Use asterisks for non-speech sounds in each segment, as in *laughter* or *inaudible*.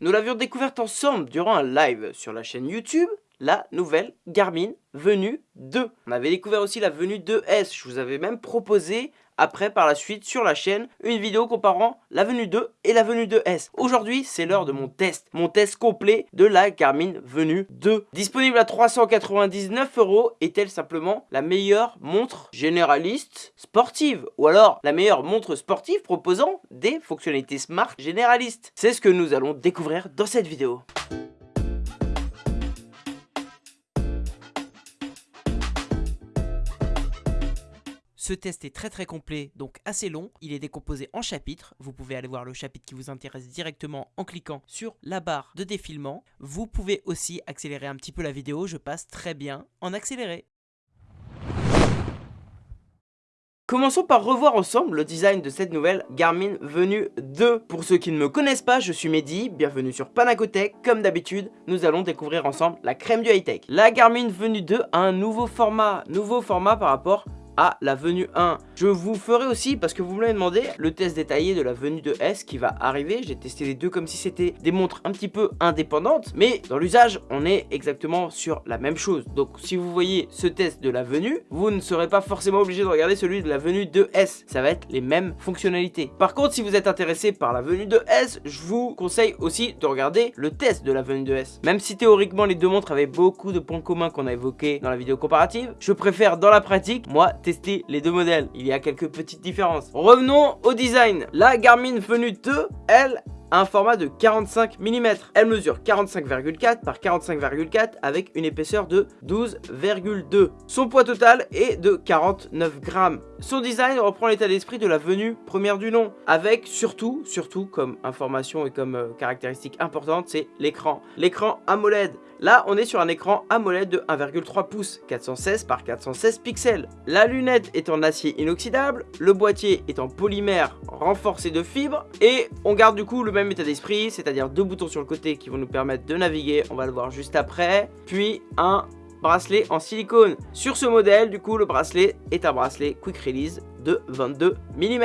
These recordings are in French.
Nous l'avions découverte ensemble durant un live sur la chaîne YouTube, la nouvelle Garmin Venue 2. On avait découvert aussi la Venue 2S, je vous avais même proposé après par la suite sur la chaîne une vidéo comparant la Venue 2 et la Venue 2S. Aujourd'hui c'est l'heure de mon test, mon test complet de la Garmin Venue 2. Disponible à 399 euros, est-elle simplement la meilleure montre généraliste sportive? Ou alors la meilleure montre sportive proposant des fonctionnalités smart généralistes? C'est ce que nous allons découvrir dans cette vidéo. Ce test est très très complet, donc assez long. Il est décomposé en chapitres. Vous pouvez aller voir le chapitre qui vous intéresse directement en cliquant sur la barre de défilement. Vous pouvez aussi accélérer un petit peu la vidéo, je passe très bien en accéléré. Commençons par revoir ensemble le design de cette nouvelle Garmin Venue 2. Pour ceux qui ne me connaissent pas, je suis Mehdi, bienvenue sur Panacotech. Comme d'habitude, nous allons découvrir ensemble la crème du high-tech. La Garmin Venue 2 a un nouveau format, nouveau format par rapport à la venue 1. Je vous ferai aussi, parce que vous me l'avez demandé, le test détaillé de la venue de S qui va arriver. J'ai testé les deux comme si c'était des montres un petit peu indépendantes, mais dans l'usage, on est exactement sur la même chose. Donc si vous voyez ce test de la venue, vous ne serez pas forcément obligé de regarder celui de la venue de S. Ça va être les mêmes fonctionnalités. Par contre, si vous êtes intéressé par la venue de S, je vous conseille aussi de regarder le test de la venue de S. Même si théoriquement les deux montres avaient beaucoup de points communs qu'on a évoqués dans la vidéo comparative, je préfère dans la pratique, moi, tester les deux modèles. Il y a quelques petites différences. Revenons au design. La Garmin Venue 2, elle, un format de 45 mm. Elle mesure 45,4 par 45,4 avec une épaisseur de 12,2. Son poids total est de 49 grammes. Son design reprend l'état d'esprit de la venue première du nom, avec surtout, surtout comme information et comme euh, caractéristique importante, c'est l'écran. L'écran AMOLED. Là, on est sur un écran AMOLED de 1,3 pouces, 416 par 416 pixels. La lunette est en acier inoxydable, le boîtier est en polymère renforcé de fibres, et on garde du coup le même état d'esprit, c'est-à-dire deux boutons sur le côté qui vont nous permettre de naviguer, on va le voir juste après, puis un bracelet en silicone. Sur ce modèle, du coup, le bracelet est un bracelet Quick Release de 22 mm.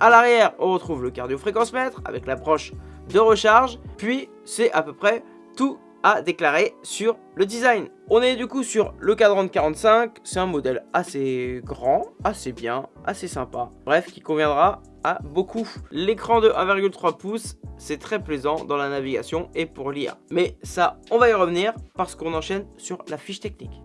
À l'arrière, on retrouve le cardio-fréquence-mètre avec l'approche de recharge, puis c'est à peu près tout à déclarer sur le design. On est du coup sur le cadran de 45, c'est un modèle assez grand, assez bien, assez sympa. Bref, qui conviendra à beaucoup. L'écran de 1,3 pouces, c'est très plaisant dans la navigation et pour lire. Mais ça, on va y revenir parce qu'on enchaîne sur la fiche technique.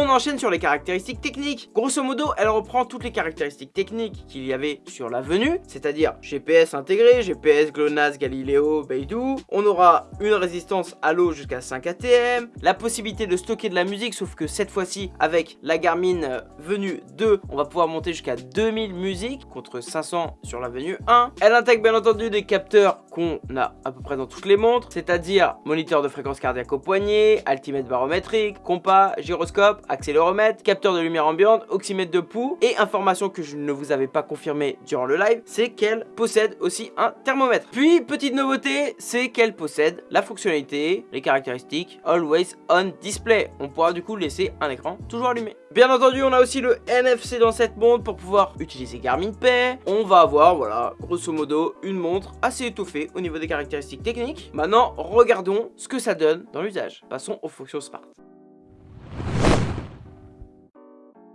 On enchaîne sur les caractéristiques techniques. Grosso modo, elle reprend toutes les caractéristiques techniques qu'il y avait sur la venue, c'est-à-dire GPS intégré, GPS, GLONASS, Galileo, Beidou. On aura une résistance à l'eau jusqu'à 5 ATM, la possibilité de stocker de la musique, sauf que cette fois-ci, avec la Garmin euh, venue 2, on va pouvoir monter jusqu'à 2000 musiques contre 500 sur la venue 1. Elle intègre bien entendu des capteurs qu'on a à peu près dans toutes les montres, c'est-à-dire moniteur de fréquence cardiaque au poignet, altimètre barométrique, compas, gyroscope, accéléromètre, capteur de lumière ambiante, oxymètre de pouls et information que je ne vous avais pas confirmée durant le live, c'est qu'elle possède aussi un thermomètre. Puis, petite nouveauté, c'est qu'elle possède la fonctionnalité, les caractéristiques Always On Display. On pourra du coup laisser un écran toujours allumé. Bien entendu, on a aussi le NFC dans cette montre pour pouvoir utiliser Garmin Pay. On va avoir, voilà, grosso modo, une montre assez étoffée au niveau des caractéristiques techniques. Maintenant, regardons ce que ça donne dans l'usage. Passons aux fonctions Smart.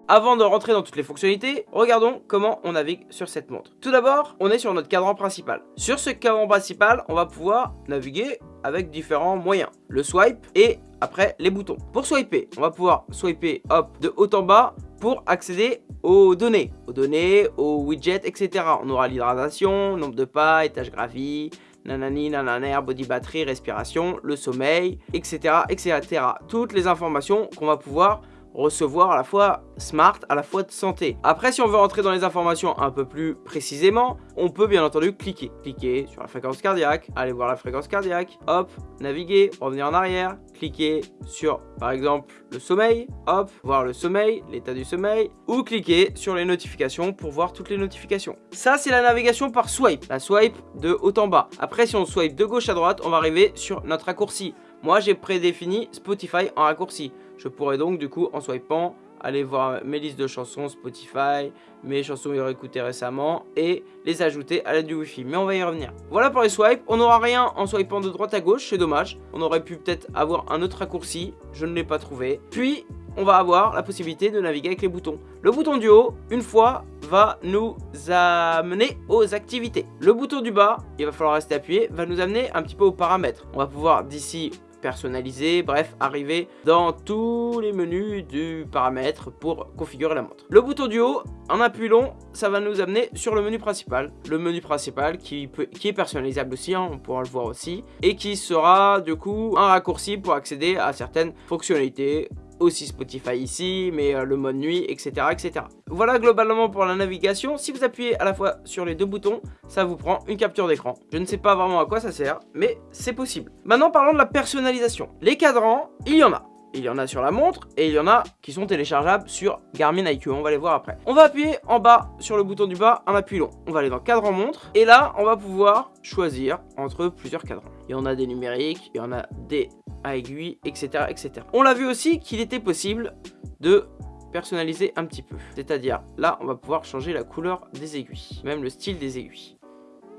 Avant de rentrer dans toutes les fonctionnalités, regardons comment on navigue sur cette montre. Tout d'abord, on est sur notre cadran principal. Sur ce cadran principal, on va pouvoir naviguer avec différents moyens. Le swipe et après les boutons. Pour swiper, on va pouvoir swiper hop de haut en bas pour accéder aux données. Aux données, aux widgets, etc. On aura l'hydratation, nombre de pas, étage graphie, nanani, nananer, body battery, respiration, le sommeil, etc. etc. Toutes les informations qu'on va pouvoir recevoir à la fois smart, à la fois de santé. Après, si on veut rentrer dans les informations un peu plus précisément, on peut bien entendu cliquer. Cliquer sur la fréquence cardiaque, aller voir la fréquence cardiaque, hop, naviguer, revenir en arrière, cliquer sur par exemple le sommeil, hop, voir le sommeil, l'état du sommeil, ou cliquer sur les notifications pour voir toutes les notifications. Ça, c'est la navigation par swipe, la swipe de haut en bas. Après, si on swipe de gauche à droite, on va arriver sur notre raccourci. Moi, j'ai prédéfini Spotify en raccourci. Je pourrais donc, du coup, en swipant, aller voir mes listes de chansons Spotify, mes chansons écoutées récemment et les ajouter à l'aide du Wi-Fi. Mais on va y revenir. Voilà pour les swipes. On n'aura rien en swipant de droite à gauche, c'est dommage. On aurait pu peut-être avoir un autre raccourci, je ne l'ai pas trouvé. Puis, on va avoir la possibilité de naviguer avec les boutons. Le bouton du haut, une fois, va nous amener aux activités. Le bouton du bas, il va falloir rester appuyé, va nous amener un petit peu aux paramètres. On va pouvoir d'ici personnaliser, bref, arriver dans tous les menus du paramètre pour configurer la montre. Le bouton du haut, en appuyant, ça va nous amener sur le menu principal. Le menu principal qui, peut, qui est personnalisable aussi, hein, on pourra le voir aussi, et qui sera du coup un raccourci pour accéder à certaines fonctionnalités aussi Spotify ici, mais euh, le mode nuit, etc., etc. Voilà globalement pour la navigation. Si vous appuyez à la fois sur les deux boutons, ça vous prend une capture d'écran. Je ne sais pas vraiment à quoi ça sert, mais c'est possible. Maintenant, parlons de la personnalisation. Les cadrans, il y en a il y en a sur la montre et il y en a qui sont téléchargeables sur Garmin IQ, on va les voir après. On va appuyer en bas sur le bouton du bas en appuyant. On va aller dans cadran montre et là on va pouvoir choisir entre plusieurs cadrans. Il y en a des numériques, il y en a des à aiguille, etc. etc. On l'a vu aussi qu'il était possible de personnaliser un petit peu. C'est-à-dire là on va pouvoir changer la couleur des aiguilles, même le style des aiguilles.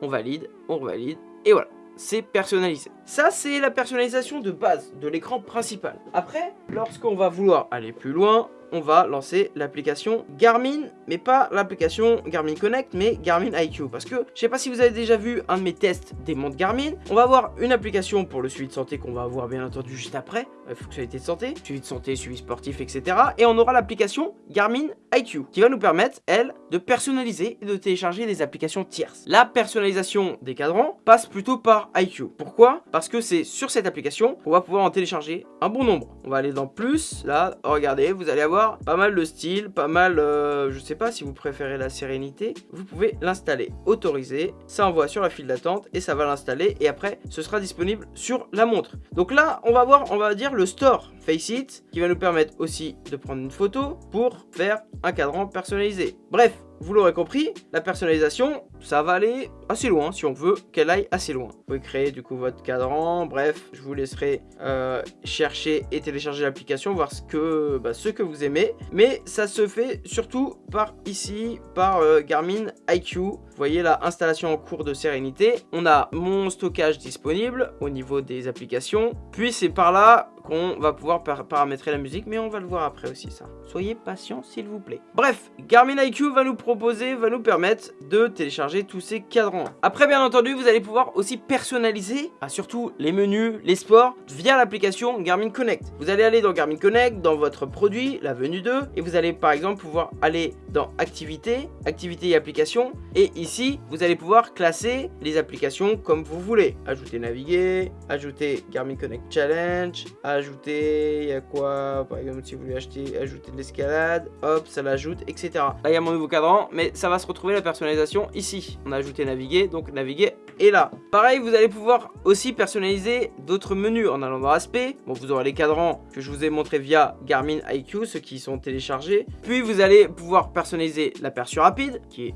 On valide, on revalide et voilà c'est personnalisé. Ça, c'est la personnalisation de base de l'écran principal. Après, lorsqu'on va vouloir aller plus loin, on va lancer l'application Garmin, mais pas l'application Garmin Connect, mais Garmin IQ. Parce que, je sais pas si vous avez déjà vu un de mes tests des montres Garmin, on va avoir une application pour le suivi de santé qu'on va avoir bien entendu juste après, euh, fonctionnalité de santé, suivi de santé, suivi sportif, etc. Et on aura l'application Garmin IQ, qui va nous permettre, elle, de personnaliser et de télécharger des applications tierces. La personnalisation des cadrans passe plutôt par IQ. Pourquoi? Parce que c'est sur cette application qu'on va pouvoir en télécharger un bon nombre. On va aller dans plus, là, regardez, vous allez avoir pas mal de style, pas mal, euh, je sais pas si vous préférez la sérénité, vous pouvez l'installer, autoriser, ça envoie sur la file d'attente et ça va l'installer et après ce sera disponible sur la montre. Donc là on va voir, on va dire le store Faceit qui va nous permettre aussi de prendre une photo pour faire un cadran personnalisé. Bref, vous l'aurez compris, la personnalisation, ça va aller assez loin si on veut qu'elle aille assez loin. Vous pouvez créer du coup votre cadran, bref, je vous laisserai euh, chercher et télécharger l'application, voir ce que, bah, ce que vous aimez. Mais ça se fait surtout par ici, par euh, Garmin IQ. Vous voyez la installation en cours de sérénité. On a mon stockage disponible au niveau des applications. Puis c'est par là qu'on va pouvoir paramétrer la musique, mais on va le voir après aussi ça. Soyez patient s'il vous plaît. Bref, Garmin IQ va nous proposer, va nous permettre de télécharger tous ces cadrans. Après bien entendu, vous allez pouvoir aussi personnaliser, surtout les menus, les sports, via l'application Garmin Connect. Vous allez aller dans Garmin Connect, dans votre produit, la venue 2, et vous allez par exemple pouvoir aller dans activités, activités et applications, et ici, vous allez pouvoir classer les applications comme vous voulez. Ajouter naviguer, ajouter Garmin Connect Challenge, il y a quoi Par exemple, si vous voulez acheter, ajouter de l'escalade, hop, ça l'ajoute, etc. Là, il y a mon nouveau cadran, mais ça va se retrouver la personnalisation ici. On a ajouté naviguer, donc naviguer est là. Pareil, vous allez pouvoir aussi personnaliser d'autres menus en allant dans aspect. Bon, vous aurez les cadrans que je vous ai montré via Garmin IQ, ceux qui sont téléchargés. Puis, vous allez pouvoir personnaliser l'aperçu rapide, qui est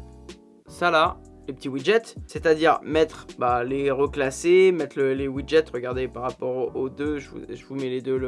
ça là, les petits widgets, c'est-à-dire mettre bah, les reclasser, mettre les widgets, regardez par rapport aux deux, je vous, mets les deux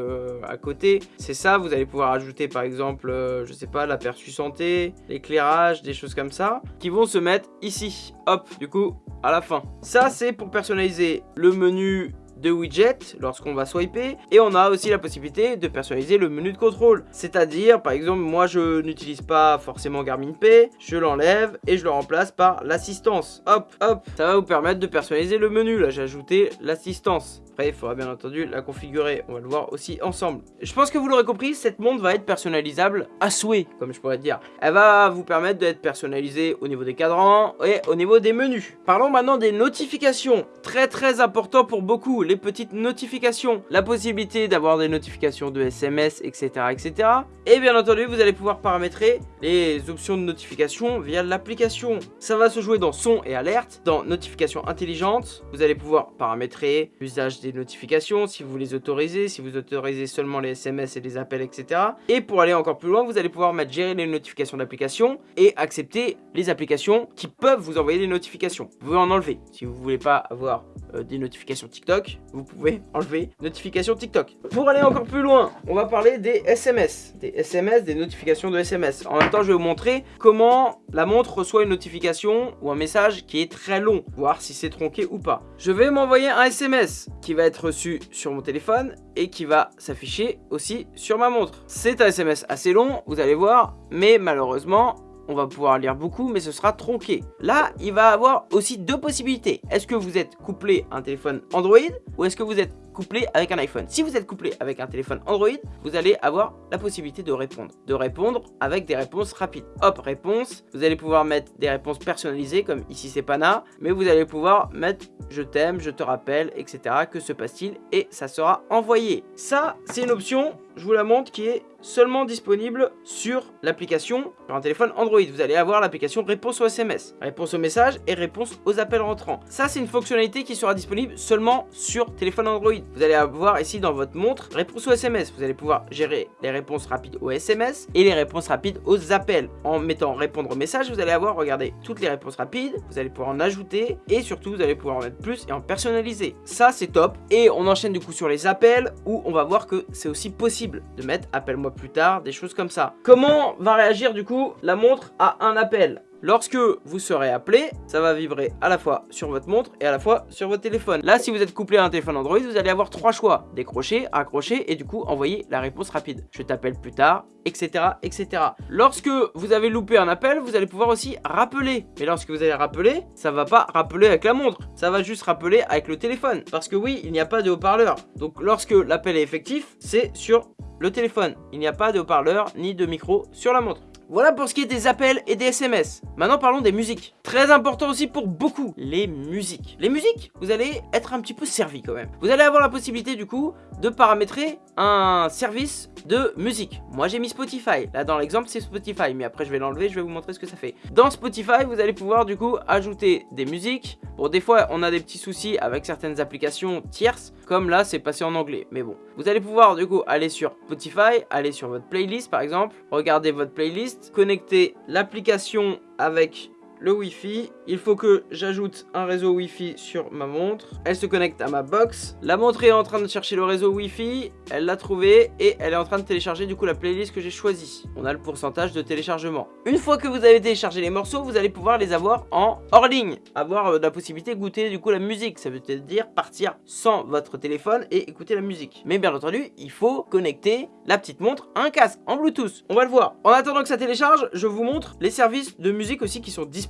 à côté. C'est ça, vous allez pouvoir ajouter par exemple, euh, je sais pas, l'aperçu santé, l'éclairage, des choses comme ça, qui vont se mettre ici, hop, du coup, à la fin. Ça, c'est pour personnaliser le menu de widgets lorsqu'on va swiper et on a aussi la possibilité de personnaliser le menu de contrôle. C'est à dire par exemple moi je n'utilise pas forcément Garmin Pay je l'enlève et je le remplace par l'assistance. Hop hop. Ça va vous permettre de personnaliser le menu. Là j'ai ajouté l'assistance il faudra bien entendu la configurer on va le voir aussi ensemble je pense que vous l'aurez compris cette montre va être personnalisable à souhait comme je pourrais dire elle va vous permettre d'être personnalisée au niveau des cadrans et au niveau des menus parlons maintenant des notifications très très important pour beaucoup les petites notifications, la possibilité d'avoir des notifications de SMS, etc., etc. Et bien entendu, vous allez pouvoir paramétrer les options de notification via l'application. Ça va se jouer dans son et alerte, dans notifications intelligentes. Vous allez pouvoir paramétrer l'usage des notifications, si vous les autorisez, si vous autorisez seulement les SMS et les appels, etc. Et pour aller encore plus loin, vous allez pouvoir mettre gérer les notifications d'application et accepter les applications qui peuvent vous envoyer des notifications. Vous pouvez en enlever. Si vous voulez pas avoir euh, des notifications TikTok, vous pouvez *laughs* enlever notifications TikTok. Pour aller encore plus loin, on va parler des SMS. Des SMS, des notifications de SMS. En même temps, je vais vous montrer comment la montre reçoit une notification ou un message qui est très long, voir si c'est tronqué ou pas. Je vais m'envoyer un SMS qui va être reçu sur mon téléphone et qui va s'afficher aussi sur ma montre. C'est un SMS assez long, vous allez voir, mais malheureusement, on va pouvoir lire beaucoup, mais ce sera tronqué. Là, il va avoir aussi deux possibilités. Est-ce que vous êtes couplé à un téléphone Android ou est-ce que vous êtes couplé avec un iPhone. Si vous êtes couplé avec un téléphone Android, vous allez avoir la possibilité de répondre. De répondre avec des réponses rapides. Hop, réponse. Vous allez pouvoir mettre des réponses personnalisées, comme ici c'est Pana, mais vous allez pouvoir mettre je t'aime, je te rappelle, etc. Que se passe-t-il Et ça sera envoyé. Ça, c'est une option, je vous la montre, qui est seulement disponible sur l'application sur un téléphone Android. Vous allez avoir l'application réponse aux SMS, réponse aux messages et réponse aux appels rentrants. Ça, c'est une fonctionnalité qui sera disponible seulement sur téléphone Android. Vous allez avoir ici dans votre montre réponse aux SMS. Vous allez pouvoir gérer les réponses rapides aux SMS et les réponses rapides aux appels. En mettant répondre aux messages, vous allez avoir, regardez, toutes les réponses rapides. Vous allez pouvoir en ajouter et surtout, vous allez pouvoir en mettre plus et en personnaliser. Ça, c'est top. Et on enchaîne du coup sur les appels où on va voir que c'est aussi possible de mettre appelle-moi plus tard, des choses comme ça. Comment va réagir du coup la montre à un appel? Lorsque vous serez appelé, ça va vibrer à la fois sur votre montre et à la fois sur votre téléphone. Là, si vous êtes couplé à un téléphone Android, vous allez avoir trois choix. Décrocher, accrocher et du coup envoyer la réponse rapide. Je t'appelle plus tard, etc., etc. Lorsque vous avez loupé un appel, vous allez pouvoir aussi rappeler. Mais lorsque vous allez rappeler, ça va pas rappeler avec la montre. Ça va juste rappeler avec le téléphone. Parce que oui, il n'y a pas de haut-parleur. Donc lorsque l'appel est effectif, c'est sur le téléphone. Il n'y a pas de haut-parleur ni de micro sur la montre. Voilà pour ce qui est des appels et des SMS. Maintenant parlons des musiques. Très important aussi pour beaucoup, les musiques. Les musiques, vous allez être un petit peu servi quand même. Vous allez avoir la possibilité du coup de paramétrer un service de musique. Moi j'ai mis Spotify. Là dans l'exemple c'est Spotify, mais après je vais l'enlever, je vais vous montrer ce que ça fait. Dans Spotify, vous allez pouvoir du coup ajouter des musiques. Bon des fois on a des petits soucis avec certaines applications tierces, comme là c'est passé en anglais. Mais bon, vous allez pouvoir du coup aller sur Spotify, aller sur votre playlist par exemple, regarder votre playlist connecter l'application avec le Wi-Fi. Il faut que j'ajoute un réseau Wi-Fi sur ma montre. Elle se connecte à ma box. La montre est en train de chercher le réseau Wi-Fi. Elle l'a trouvé et elle est en train de télécharger du coup la playlist que j'ai choisie. On a le pourcentage de téléchargement. Une fois que vous avez téléchargé les morceaux, vous allez pouvoir les avoir en hors ligne. Avoir euh, la possibilité de goûter du coup la musique. Ça veut dire partir sans votre téléphone et écouter la musique. Mais bien entendu, il faut connecter la petite montre à un casque en Bluetooth. On va le voir. En attendant que ça télécharge, je vous montre les services de musique aussi qui sont disponibles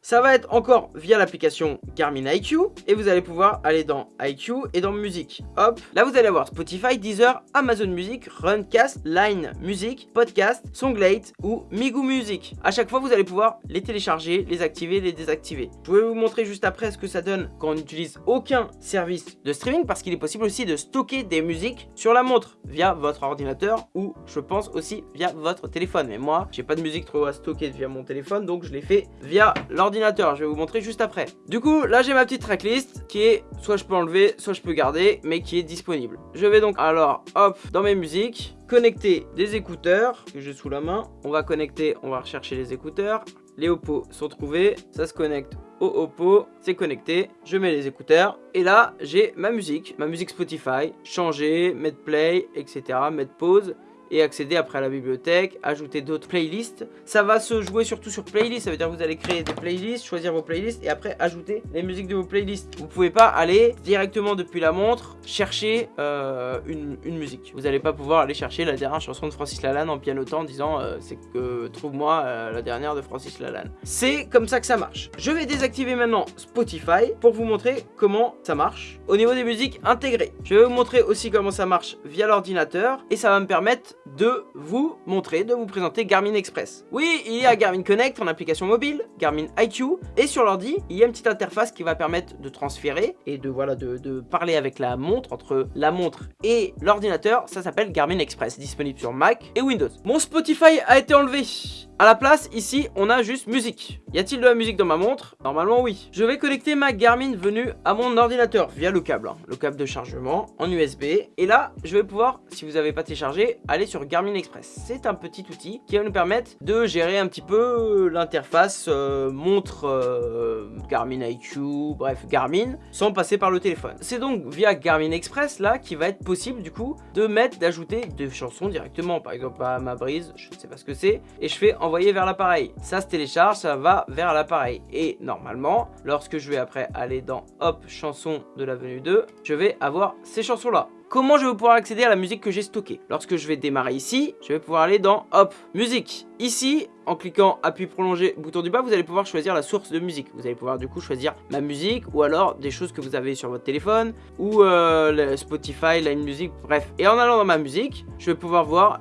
ça va être encore via l'application Garmin IQ et vous allez pouvoir aller dans IQ et dans musique. Hop, là vous allez avoir Spotify, Deezer, Amazon Music, Runcast, Line Music, Podcast, Songlate ou Migu Music. À chaque fois vous allez pouvoir les télécharger, les activer, les désactiver. Je vais vous montrer juste après ce que ça donne quand on n'utilise aucun service de streaming parce qu'il est possible aussi de stocker des musiques sur la montre via votre ordinateur ou je pense aussi via votre téléphone. Mais moi j'ai pas de musique trop à stocker via mon téléphone donc je l'ai fait via l'ordinateur. Je vais vous montrer juste après. Du coup, là j'ai ma petite tracklist qui est soit je peux enlever, soit je peux garder, mais qui est disponible. Je vais donc alors, hop, dans mes musiques, connecter des écouteurs que j'ai sous la main. On va connecter, on va rechercher les écouteurs. Les Oppo sont trouvés, ça se connecte au Oppo, c'est connecté, je mets les écouteurs et là j'ai ma musique, ma musique Spotify, changer, mettre play, etc, mettre pause et accéder après à la bibliothèque, ajouter d'autres playlists. Ça va se jouer surtout sur playlist, ça veut dire que vous allez créer des playlists, choisir vos playlists et après ajouter les musiques de vos playlists. Vous pouvez pas aller directement depuis la montre chercher euh, une, musique. Vous n'allez pas pouvoir aller chercher la dernière chanson de Francis Lalanne en pianotant en disant euh, c'est que trouve-moi euh, la dernière de Francis Lalanne. C'est comme ça que ça marche. Je vais désactiver maintenant Spotify pour vous montrer comment ça marche au niveau des musiques intégrées. Je vais vous montrer aussi comment ça marche via l'ordinateur et ça va me permettre de vous montrer, de vous présenter Garmin Express. Oui, il y a Garmin Connect en application mobile, Garmin IQ, et sur l'ordi, il y a une petite interface qui va permettre de transférer et de, voilà, de, parler avec la montre, entre la montre et l'ordinateur, ça s'appelle Garmin Express, disponible sur Mac et Windows. Mon Spotify a été enlevé à la place, ici, on a juste musique. Y a-t-il de la musique dans ma montre? Normalement, oui. Je vais connecter ma Garmin venue à mon ordinateur via le câble, hein. le câble de chargement en USB. Et là, je vais pouvoir, si vous n'avez pas téléchargé, aller sur Garmin Express. C'est un petit outil qui va nous permettre de gérer un petit peu l'interface euh, montre euh, Garmin IQ, bref, Garmin, sans passer par le téléphone. C'est donc via Garmin Express, là, qui va être possible, du coup, de mettre, d'ajouter des chansons directement. Par exemple, à ma brise, je ne sais pas ce que c'est. Et je fais en envoyer vers l'appareil. Ça se télécharge, ça va vers l'appareil. Et normalement, lorsque je vais après aller dans Hop, chanson de l'avenue 2, je vais avoir ces chansons-là. Comment je vais pouvoir accéder à la musique que j'ai stockée Lorsque je vais démarrer ici, je vais pouvoir aller dans Hop, musique. Ici, en cliquant appui prolongé, bouton du bas, vous allez pouvoir choisir la source de musique. Vous allez pouvoir du coup choisir ma musique ou alors des choses que vous avez sur votre téléphone ou euh, Spotify, Line Music, bref. Et en allant dans ma musique, je vais pouvoir voir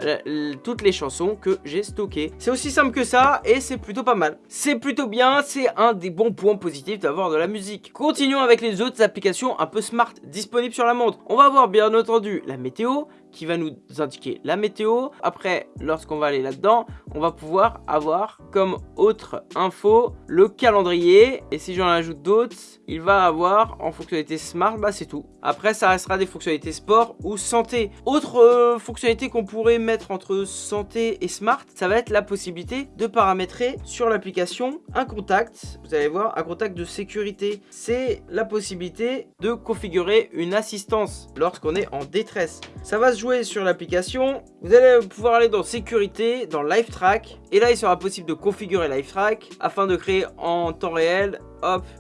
toutes les chansons que j'ai stockées. C'est aussi simple que ça et c'est plutôt pas mal. C'est plutôt bien, c'est un des bons points positifs d'avoir de la musique. Continuons avec les autres applications un peu smart disponibles sur la montre. On va voir bien entendu la météo, qui va nous indiquer la météo. Après, lorsqu'on va aller là-dedans, on va pouvoir avoir comme autre info le calendrier. Et si j'en ajoute d'autres, il va avoir en fonctionnalité smart, bah c'est tout. Après, ça restera des fonctionnalités sport ou santé. Autre euh, fonctionnalité qu'on pourrait mettre entre santé et smart, ça va être la possibilité de paramétrer sur l'application un contact. Vous allez voir, un contact de sécurité. C'est la possibilité de configurer une assistance lorsqu'on est en détresse. Ça va se jouer sur l'application, vous allez pouvoir aller dans sécurité, dans live track et là il sera possible de configurer live track afin de créer en temps réel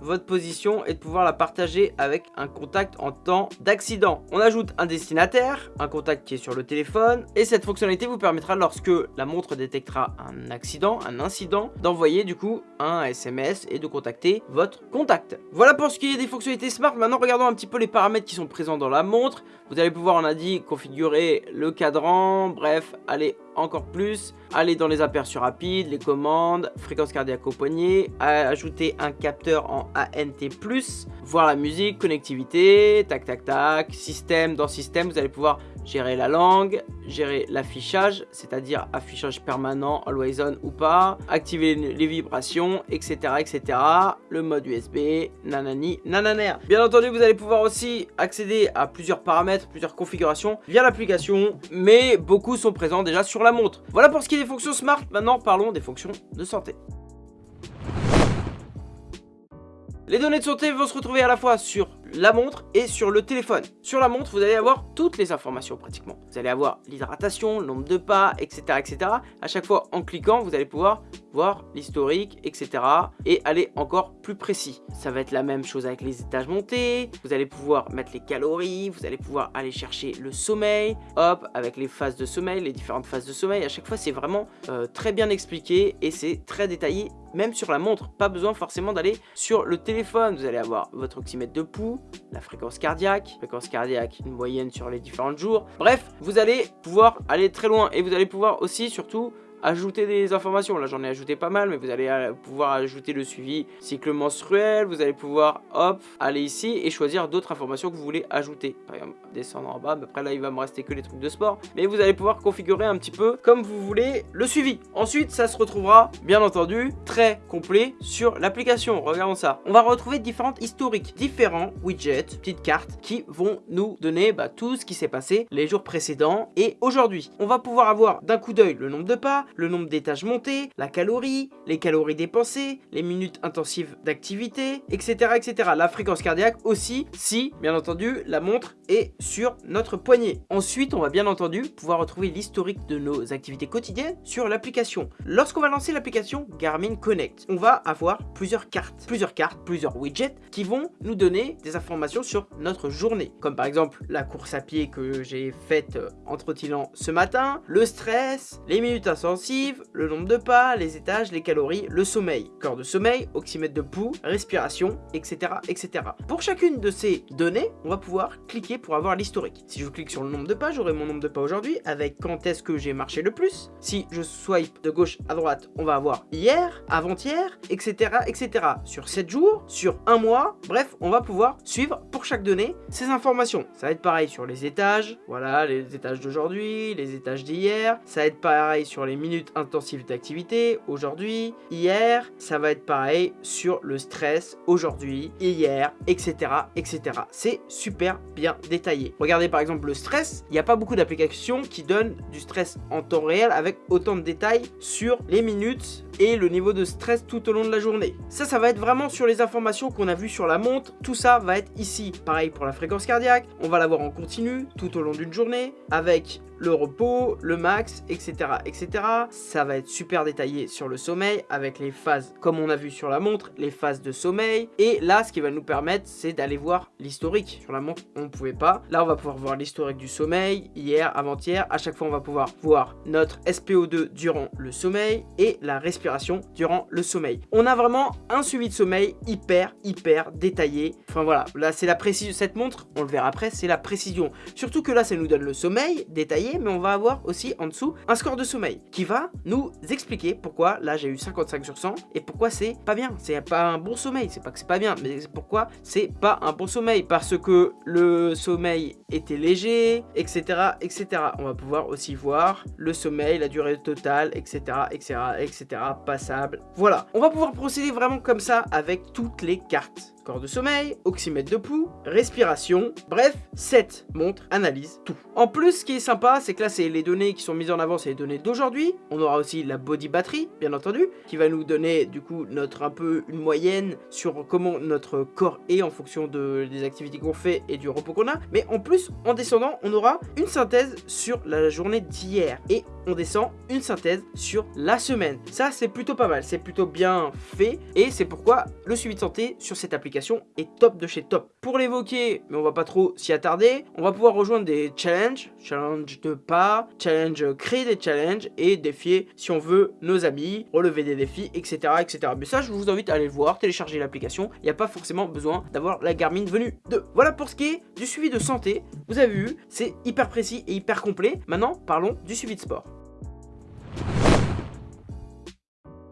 votre position et de pouvoir la partager avec un contact en temps d'accident. On ajoute un destinataire, un contact qui est sur le téléphone et cette fonctionnalité vous permettra lorsque la montre détectera un accident, un incident, d'envoyer du coup un SMS et de contacter votre contact. Voilà pour ce qui est des fonctionnalités smart. Maintenant regardons un petit peu les paramètres qui sont présents dans la montre. Vous allez pouvoir, on a dit, configurer le cadran, bref, aller encore plus, aller dans les aperçus rapides, les commandes, fréquence cardiaque au poignet, ajouter un capteur en ANT+, voir la musique, connectivité, tac tac tac, système, dans système, vous allez pouvoir gérer la langue, gérer l'affichage, c'est-à-dire affichage permanent, always on ou pas, activer les vibrations, etc. etc. Le mode USB, nanani, nananer. Bien entendu, vous allez pouvoir aussi accéder à plusieurs paramètres, plusieurs configurations via l'application, mais beaucoup sont présents déjà sur la montre. Voilà pour ce qui est des fonctions smart, maintenant parlons des fonctions de santé. Les données de santé vont se retrouver à la fois sur la montre et sur le téléphone. Sur la montre, vous allez avoir toutes les informations pratiquement. Vous allez avoir l'hydratation, le nombre de pas, etc., etc. À chaque fois, en cliquant, vous allez pouvoir voir l'historique, etc. et aller encore plus précis. Ça va être la même chose avec les étages montés. Vous allez pouvoir mettre les calories, vous allez pouvoir aller chercher le sommeil, hop, avec les phases de sommeil, les différentes phases de sommeil. À chaque fois, c'est vraiment euh, très bien expliqué et c'est très détaillé même sur la montre, pas besoin forcément d'aller sur le téléphone. Vous allez avoir votre oxymètre de pouls, la fréquence cardiaque, fréquence cardiaque, une moyenne sur les différents jours. Bref, vous allez pouvoir aller très loin et vous allez pouvoir aussi surtout ajouter des informations. Là, j'en ai ajouté pas mal, mais vous allez euh, pouvoir ajouter le suivi cycle menstruel. Vous allez pouvoir, hop, aller ici et choisir d'autres informations que vous voulez ajouter. Par exemple, descendre en bas. Mais après, là, il va me rester que les trucs de sport. Mais vous allez pouvoir configurer un petit peu comme vous voulez le suivi. Ensuite, ça se retrouvera, bien entendu, très complet sur l'application. Regardons ça. On va retrouver différentes historiques, différents widgets, petites cartes qui vont nous donner bah, tout ce qui s'est passé les jours précédents et aujourd'hui. On va pouvoir avoir d'un coup d'œil le nombre de pas, le nombre d'étages montés, la calorie, les calories dépensées, les minutes intensives d'activité, etc., etc. La fréquence cardiaque aussi, si, bien entendu, la montre est sur notre poignet. Ensuite, on va bien entendu pouvoir retrouver l'historique de nos activités quotidiennes sur l'application. Lorsqu'on va lancer l'application Garmin Connect, on va avoir plusieurs cartes, plusieurs cartes, plusieurs widgets qui vont nous donner des informations sur notre journée. Comme par exemple la course à pied que j'ai faite euh, en trottinant ce matin, le stress, les minutes intenses le nombre de pas, les étages, les calories, le sommeil, corps de sommeil, oxymètre de pouls, respiration, etc. etc. Pour chacune de ces données, on va pouvoir cliquer pour avoir l'historique. Si je clique sur le nombre de pas, j'aurai mon nombre de pas aujourd'hui avec quand est-ce que j'ai marché le plus? Si je swipe de gauche à droite, on va avoir hier, avant-hier, etc. etc. Sur 7 jours, sur un mois, bref, on va pouvoir suivre pour chaque donnée ces informations. Ça va être pareil sur les étages, voilà, les étages d'aujourd'hui, les étages d'hier. Ça va être pareil sur les minutes intensives d'activité, aujourd'hui, hier. Ça va être pareil sur le stress, aujourd'hui, hier, etc. etc. C'est super bien détaillé. Regardez par exemple le stress, il n'y a pas beaucoup d'applications qui donnent du stress en temps réel avec autant de détails sur les minutes et le niveau de stress tout au long de la journée. Ça, ça va être vraiment sur les informations qu'on a vues sur la montre. Tout ça va être ici. Pareil pour la fréquence cardiaque, on va l'avoir en continu tout au long d'une journée avec le repos, le max, etc., etc. Ça va être super détaillé sur le sommeil avec les phases, comme on a vu sur la montre, les phases de sommeil. Et là, ce qui va nous permettre, c'est d'aller voir l'historique. Sur la montre, on ne pouvait pas. Là, on va pouvoir voir l'historique du sommeil, hier, avant-hier. À chaque fois, on va pouvoir voir notre SPO2 durant le sommeil et la respiration durant le sommeil. On a vraiment un suivi de sommeil hyper, hyper détaillé. Enfin voilà, là, c'est la précision. Cette montre, on le verra après, c'est la précision. Surtout que là, ça nous donne le sommeil détaillé mais on va avoir aussi en dessous un score de sommeil qui va nous expliquer pourquoi là j'ai eu 55 sur 100 et pourquoi c'est pas bien. C'est pas un bon sommeil, c'est pas que c'est pas bien, mais pourquoi c'est pas un bon sommeil. Parce que le sommeil était léger, etc. etc. On va pouvoir aussi voir le sommeil, la durée totale, etc. etc. etc. passable. Voilà, on va pouvoir procéder vraiment comme ça avec toutes les cartes de sommeil, oxymètre de pouls, respiration, bref, cette montre analyse tout. En plus, ce qui est sympa, c'est que là, c'est les données qui sont mises en avant, c'est les données d'aujourd'hui. On aura aussi la body battery, bien entendu, qui va nous donner du coup notre un peu une moyenne sur comment notre corps est en fonction de, des activités qu'on fait et du repos qu'on a. Mais en plus, en descendant, on aura une synthèse sur la journée d'hier et on descend une synthèse sur la semaine. Ça, c'est plutôt pas mal, c'est plutôt bien fait et c'est pourquoi le suivi de santé sur cette application est top de chez top. Pour l'évoquer, mais on va pas trop s'y attarder, on va pouvoir rejoindre des challenges, challenge de pas, challenge créer des challenges et défier si on veut nos amis, relever des défis, etc. etc. Mais ça, je vous invite à aller le voir, télécharger l'application. Il n'y a pas forcément besoin d'avoir la Garmin venue de. Voilà pour ce qui est du suivi de santé. Vous avez vu, c'est hyper précis et hyper complet. Maintenant, parlons du suivi de sport.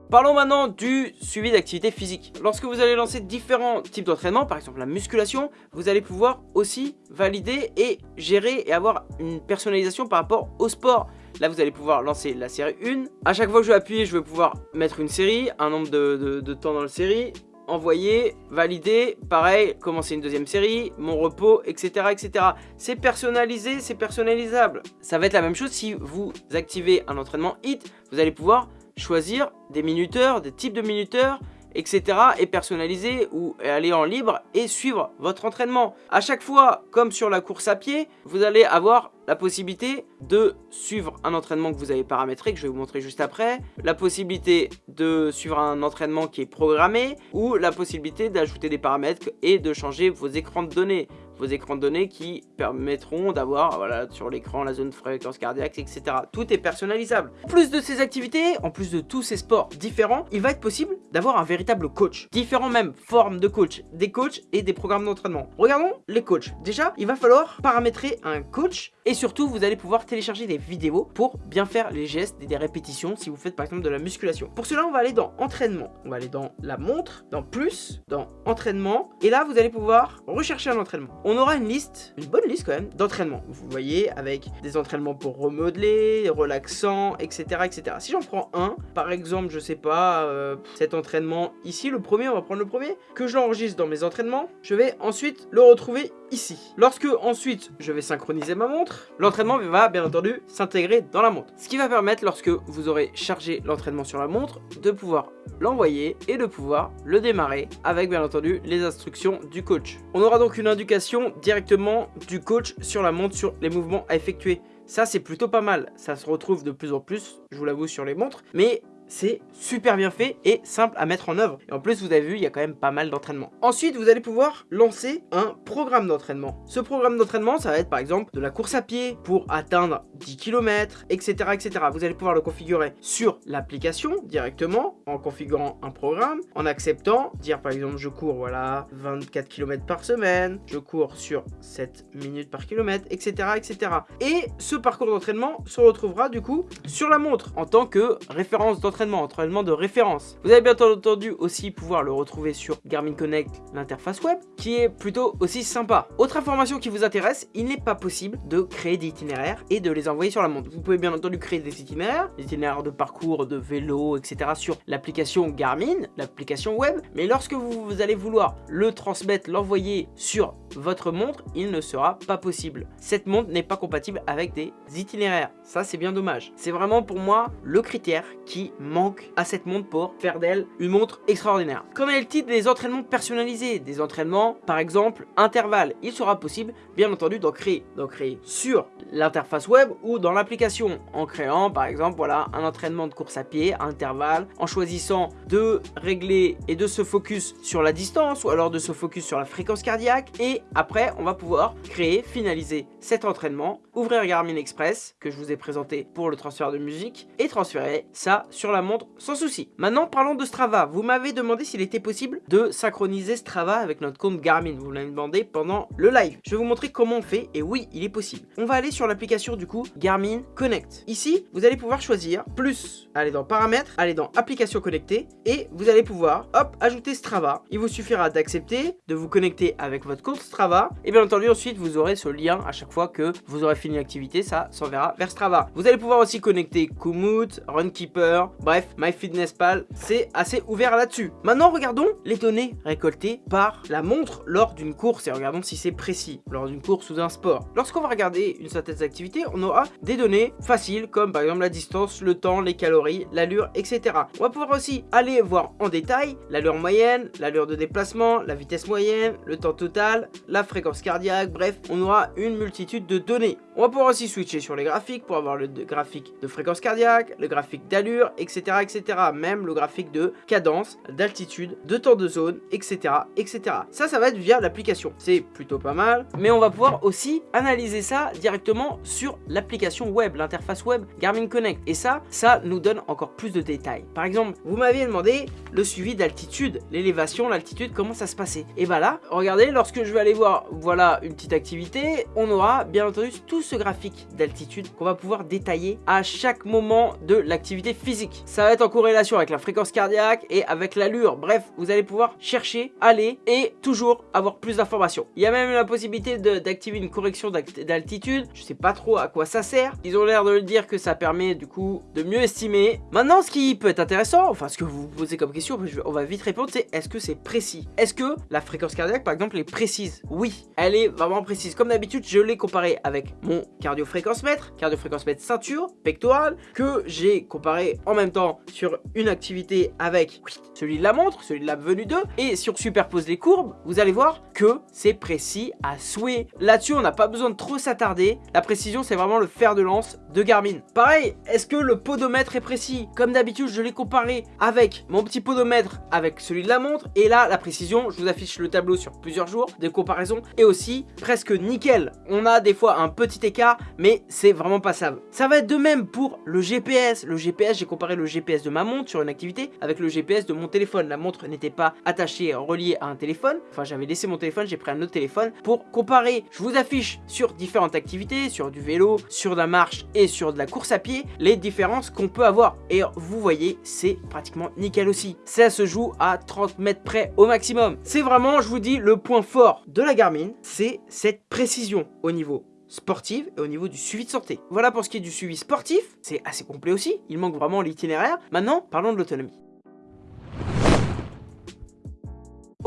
Parlons maintenant du suivi d'activité physique. Lorsque vous allez lancer différents types d'entraînement, par exemple la musculation, vous allez pouvoir aussi valider et gérer et avoir une personnalisation par rapport au sport. Là, vous allez pouvoir lancer la série 1. À chaque fois que je vais appuyer, je vais pouvoir mettre une série, un nombre de, temps dans la série, envoyer, valider, pareil, commencer une deuxième série, mon repos, etc. etc. C'est personnalisé, c'est personnalisable. Ça va être la même chose si vous activez un entraînement HIT, vous allez pouvoir choisir des minuteurs, des types de minuteurs, etc. et personnaliser ou aller en libre et suivre votre entraînement. À chaque fois, comme sur la course à pied, vous allez avoir la possibilité de suivre un entraînement que vous avez paramétré, que je vais vous montrer juste après, la possibilité de suivre un entraînement qui est programmé, ou la possibilité d'ajouter des paramètres et de changer vos écrans de données vos écrans de données qui permettront d'avoir voilà, sur l'écran la zone fréquence cardiaque, etc. Tout est personnalisable. En plus de ces activités, en plus de tous ces sports différents, il va être possible d'avoir un véritable coach. Différents même formes de coach, des coachs et des programmes d'entraînement. Regardons les coachs. Déjà, il va falloir paramétrer un coach et surtout, vous allez pouvoir télécharger des vidéos pour bien faire les gestes et des répétitions si vous faites par exemple de la musculation. Pour cela, on va aller dans entraînement. On va aller dans la montre, dans plus, dans entraînement. Et là, vous allez pouvoir rechercher un entraînement on aura une liste, une bonne liste quand même, d'entraînements. Vous voyez, avec des entraînements pour remodeler, relaxants, etc. etc. Si j'en prends un, par exemple, je sais pas, euh, cet entraînement ici, le premier, on va prendre le premier, que je l'enregistre dans mes entraînements, je vais ensuite le retrouver ici. Lorsque ensuite je vais synchroniser ma montre, l'entraînement va bien entendu s'intégrer dans la montre. Ce qui va permettre lorsque vous aurez chargé l'entraînement sur la montre de pouvoir l'envoyer et de pouvoir le démarrer avec bien entendu les instructions du coach. On aura donc une indication directement du coach sur la montre sur les mouvements à effectuer. Ça c'est plutôt pas mal, ça se retrouve de plus en plus, je vous l'avoue sur les montres, mais c'est super bien fait et simple à mettre en œuvre. Et en plus, vous avez vu, il y a quand même pas mal d'entraînement. Ensuite, vous allez pouvoir lancer un programme d'entraînement. Ce programme d'entraînement, ça va être par exemple de la course à pied pour atteindre 10 km, etc. etc. Vous allez pouvoir le configurer sur l'application directement en configurant un programme, en acceptant, dire par exemple je cours voilà 24 km par semaine, je cours sur 7 minutes par kilomètre, etc. etc. Et ce parcours d'entraînement se retrouvera du coup sur la montre en tant que référence d'entraînement, entraînement de référence. Vous allez bien entendu aussi pouvoir le retrouver sur Garmin Connect, l'interface web, qui est plutôt aussi sympa. Autre information qui vous intéresse, il n'est pas possible de créer des itinéraires et de les envoyer sur la montre. Vous pouvez bien entendu créer des itinéraires, des itinéraires de parcours, de vélo, etc. sur l'application Garmin, l'application web, mais lorsque vous allez vouloir le transmettre, l'envoyer sur votre montre, il ne sera pas possible. Cette montre n'est pas compatible avec des itinéraires. Ça, c'est bien dommage. C'est vraiment pour moi le critère qui manque à cette montre pour faire d'elle une montre extraordinaire. Qu'en est-il des entraînements personnalisés Des entraînements, par exemple, intervalles. Il sera possible, bien entendu, d'en créer. D'en créer sur l'interface web ou dans l'application en créant, par exemple, voilà, un entraînement de course à pied, intervalle, en choisissant de régler et de se focus sur la distance ou alors de se focus sur la fréquence cardiaque et après, on va pouvoir créer, finaliser cet entraînement, ouvrir Garmin Express, que je vous ai présenté pour le transfert de musique, et transférer ça sur la montre sans souci. Maintenant, parlons de Strava. Vous m'avez demandé s'il était possible de synchroniser Strava avec notre compte Garmin. Vous l'avez demandé pendant le live. Je vais vous montrer comment on fait, et oui, il est possible. On va aller sur l'application du coup Garmin Connect. Ici, vous allez pouvoir choisir plus, aller dans paramètres, aller dans application connectée, et vous allez pouvoir, hop, ajouter Strava. Il vous suffira d'accepter, de vous connecter avec votre compte Strava. Et bien entendu, ensuite, vous aurez ce lien à chaque fois que vous aurez fini l'activité. Ça s'enverra vers Strava. Vous allez pouvoir aussi connecter Komoot, Runkeeper, bref, MyFitnessPal. C'est assez ouvert là-dessus. Maintenant, regardons les données récoltées par la montre lors d'une course et regardons si c'est précis lors d'une course ou d'un sport. Lorsqu'on va regarder une certaine activité, on aura des données faciles comme par exemple la distance, le temps, les calories, l'allure, etc. On va pouvoir aussi aller voir en détail l'allure moyenne, l'allure de déplacement, la vitesse moyenne, le temps total, la fréquence cardiaque, bref, on aura une multitude de données. On va pouvoir aussi switcher sur les graphiques pour avoir le graphique de fréquence cardiaque, le graphique d'allure, etc., etc. Même le graphique de cadence, d'altitude, de temps de zone, etc., etc. Ça, ça va être via l'application. C'est plutôt pas mal, mais on va pouvoir aussi analyser ça directement sur l'application web, l'interface web Garmin Connect. Et ça, ça nous donne encore plus de détails. Par exemple, vous m'aviez demandé le suivi d'altitude, l'élévation, l'altitude, comment ça se passait. Et bah là, regardez, lorsque je vais aller voir, voilà une petite activité, on aura bien entendu tout ce graphique d'altitude qu'on va pouvoir détailler à chaque moment de l'activité physique. Ça va être en corrélation avec la fréquence cardiaque et avec l'allure. Bref, vous allez pouvoir chercher, aller et toujours avoir plus d'informations. Il y a même la possibilité d'activer une correction d'altitude. Je sais pas trop à quoi ça sert. Ils ont l'air de le dire que ça permet du coup de mieux estimer. Maintenant, ce qui peut être intéressant, enfin ce que vous vous posez comme question, on va vite répondre, c'est est-ce que c'est précis? Est-ce que la fréquence cardiaque par exemple est précise? Oui, elle est vraiment précise. Comme d'habitude, je l'ai comparé avec mon cardio-fréquence-mètre, cardio-fréquence-mètre ceinture, pectorale, que j'ai comparé en même temps sur une activité avec celui de la montre, celui de la venue 2, et on superpose les courbes, vous allez voir que c'est précis à souhait. Là-dessus, on n'a pas besoin de trop s'attarder. La précision, c'est vraiment le fer de lance de Garmin. Pareil, est-ce que le podomètre est précis? Comme d'habitude, je l'ai comparé avec mon petit podomètre avec celui de la montre, et là, la précision, je vous affiche le tableau sur plusieurs jours de comparaison est aussi presque nickel. On a des fois un petit écart, mais c'est vraiment passable. Ça va être de même pour le GPS. Le GPS, j'ai comparé le GPS de ma montre sur une activité avec le GPS de mon téléphone. La montre n'était pas attachée, reliée à un téléphone. Enfin, j'avais laissé mon téléphone, j'ai pris un autre téléphone pour comparer. Je vous affiche sur différentes activités, sur du vélo, sur de la marche et sur de la course à pied, les différences qu'on peut avoir. Et vous voyez, c'est pratiquement nickel aussi. Ça se joue à 30 mètres près au maximum. C'est vraiment, je vous dis, le point fort de la Garmin, c'est cette précision au niveau sportif et au niveau du suivi de santé. Voilà pour ce qui est du suivi sportif, c'est assez complet aussi, il manque vraiment l'itinéraire. Maintenant, parlons de l'autonomie.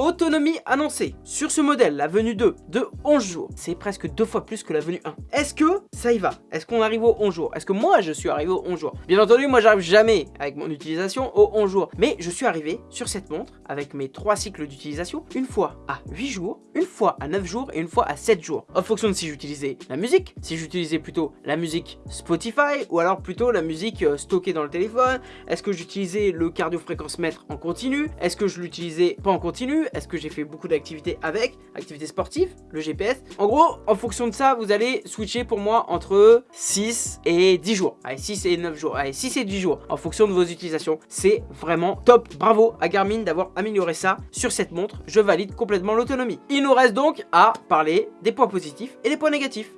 Autonomie annoncée. Sur ce modèle, la venue 2 de 11 jours. C'est presque deux fois plus que la venue 1. Est-ce que ça y va? Est-ce qu'on arrive aux 11 jours? Est-ce que moi, je suis arrivé aux 11 jours? Bien entendu, moi, j'arrive jamais avec mon utilisation aux 11 jours. Mais je suis arrivé sur cette montre avec mes trois cycles d'utilisation une fois à 8 jours, une fois à 9 jours et une fois à 7 jours. En fonction de si j'utilisais la musique, si j'utilisais plutôt la musique Spotify ou alors plutôt la musique euh, stockée dans le téléphone, est-ce que j'utilisais le cardio-fréquence mètre en continu, est-ce que je l'utilisais pas en continu, est-ce que j'ai fait beaucoup d'activités avec, activités sportives, le GPS. En gros, en fonction de ça, vous allez switcher pour moi entre 6 et 10 jours. Allez, 6 et 9 jours, allez, 6 et 10 jours en fonction de vos utilisations. C'est vraiment top. Bravo à Garmin d'avoir amélioré ça sur cette montre. Je valide complètement l'autonomie. Il nous reste donc à parler des points positifs et des points négatifs.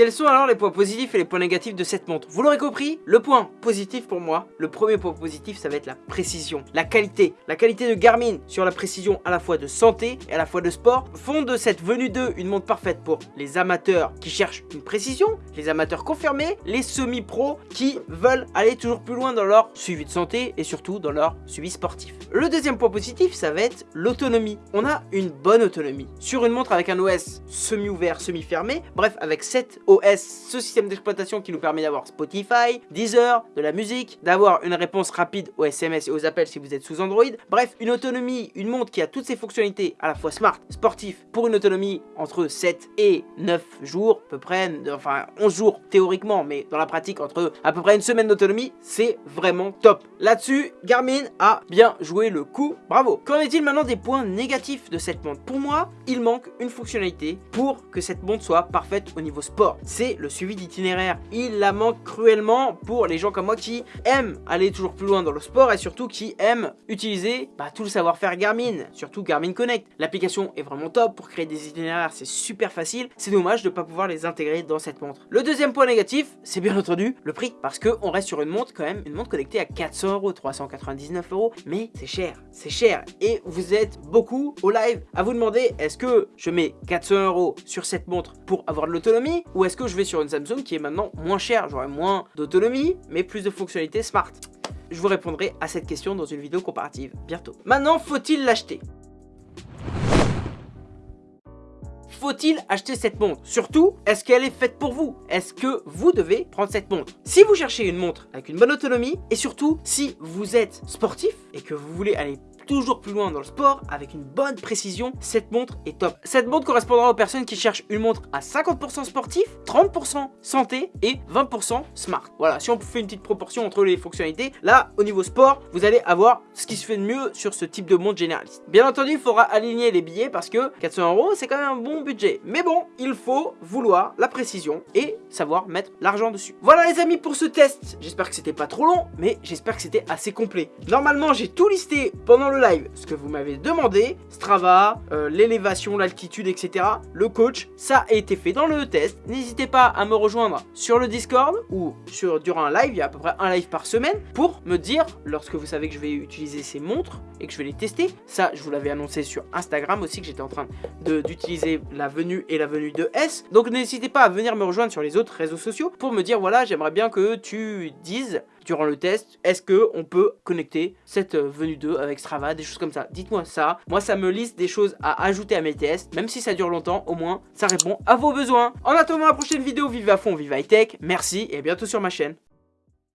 Quels sont alors les points positifs et les points négatifs de cette montre? Vous l'aurez compris, le point positif pour moi, le premier point positif, ça va être la précision, la qualité. La qualité de Garmin sur la précision à la fois de santé et à la fois de sport font de cette venue 2 une montre parfaite pour les amateurs qui cherchent une précision, les amateurs confirmés, les semi-pros qui veulent aller toujours plus loin dans leur suivi de santé et surtout dans leur suivi sportif. Le deuxième point positif, ça va être l'autonomie. On a une bonne autonomie. Sur une montre avec un OS semi-ouvert, semi-fermé, bref, avec 7 OS, ce système d'exploitation qui nous permet d'avoir Spotify, Deezer, de la musique, d'avoir une réponse rapide aux SMS et aux appels si vous êtes sous Android. Bref, une autonomie, une montre qui a toutes ces fonctionnalités à la fois smart, sportif, pour une autonomie entre 7 et 9 jours, à peu près, enfin 11 jours théoriquement, mais dans la pratique entre à peu près une semaine d'autonomie, c'est vraiment top. Là-dessus, Garmin a bien joué le coup, bravo. Qu'en est-il maintenant des points négatifs de cette montre? Pour moi, il manque une fonctionnalité pour que cette montre soit parfaite au niveau sport c'est le suivi d'itinéraire. Il la manque cruellement pour les gens comme moi qui aiment aller toujours plus loin dans le sport et surtout qui aiment utiliser bah, tout le savoir-faire Garmin, surtout Garmin Connect. L'application est vraiment top pour créer des itinéraires, c'est super facile. C'est dommage de ne pas pouvoir les intégrer dans cette montre. Le deuxième point négatif, c'est bien entendu le prix parce qu'on reste sur une montre quand même, une montre connectée à 400 euros, 399 euros, mais c'est cher, c'est cher et vous êtes beaucoup au live à vous demander est-ce que je mets 400 euros sur cette montre pour avoir de l'autonomie est-ce que je vais sur une Samsung qui est maintenant moins chère J'aurai moins d'autonomie, mais plus de fonctionnalités smart? Je vous répondrai à cette question dans une vidéo comparative bientôt. Maintenant, faut-il l'acheter? Faut-il acheter cette montre? Surtout, est-ce qu'elle est faite pour vous? Est-ce que vous devez prendre cette montre? Si vous cherchez une montre avec une bonne autonomie, et surtout, si vous êtes sportif et que vous voulez aller toujours plus loin dans le sport avec une bonne précision, cette montre est top. Cette montre correspondra aux personnes qui cherchent une montre à 50% sportif, 30% santé et 20% smart. Voilà, si on fait une petite proportion entre les fonctionnalités, là, au niveau sport, vous allez avoir ce qui se fait de mieux sur ce type de montre généraliste. Bien entendu, il faudra aligner les billets parce que 400 euros, c'est quand même un bon budget. Mais bon, il faut vouloir la précision et savoir mettre l'argent dessus. Voilà les amis pour ce test. J'espère que c'était pas trop long, mais j'espère que c'était assez complet. Normalement, j'ai tout listé pendant le live, ce que vous m'avez demandé, Strava, euh, l'élévation, l'altitude, etc. Le coach, ça a été fait dans le test. N'hésitez pas à me rejoindre sur le Discord ou sur, durant un live, il y a à peu près un live par semaine, pour me dire, lorsque vous savez que je vais utiliser ces montres et que je vais les tester, ça je vous l'avais annoncé sur Instagram aussi que j'étais en train d'utiliser la venue et la venue de S. Donc n'hésitez pas à venir me rejoindre sur les autres réseaux sociaux pour me dire, voilà, j'aimerais bien que tu dises durant le test, est-ce que on peut connecter cette euh, venue 2 avec Strava, des choses comme ça? Dites-moi ça. Moi, ça me liste des choses à ajouter à mes tests. Même si ça dure longtemps, au moins, ça répond à vos besoins. En attendant la prochaine vidéo, vive à fond, vive high tech. Merci et à bientôt sur ma chaîne.